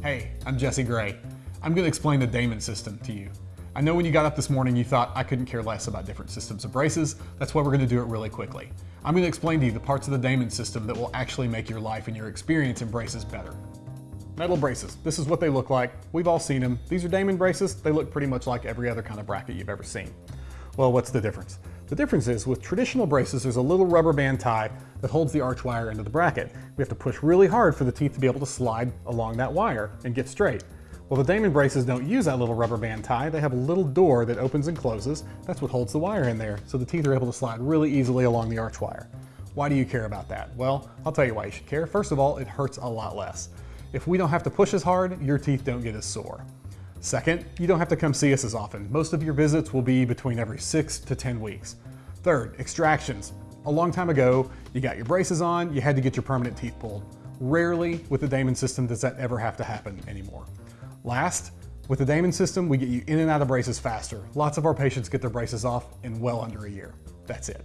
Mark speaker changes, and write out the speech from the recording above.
Speaker 1: Hey, I'm Jesse Gray. I'm going to explain the Damon system to you. I know when you got up this morning you thought I couldn't care less about different systems of braces, that's why we're going to do it really quickly. I'm going to explain to you the parts of the Damon system that will actually make your life and your experience in braces better. Metal braces, this is what they look like. We've all seen them. These are Damon braces. They look pretty much like every other kind of bracket you've ever seen. Well, what's the difference? The difference is with traditional braces, there's a little rubber band tie that holds the arch wire into the bracket. We have to push really hard for the teeth to be able to slide along that wire and get straight. Well, the Damon braces don't use that little rubber band tie. They have a little door that opens and closes. That's what holds the wire in there, so the teeth are able to slide really easily along the arch wire. Why do you care about that? Well, I'll tell you why you should care. First of all, it hurts a lot less. If we don't have to push as hard, your teeth don't get as sore. Second, you don't have to come see us as often. Most of your visits will be between every six to 10 weeks. Third, extractions. A long time ago, you got your braces on, you had to get your permanent teeth pulled. Rarely with the Damon system does that ever have to happen anymore. Last, with the Damon system, we get you in and out of braces faster. Lots of our patients get their braces off in well under a year. That's it.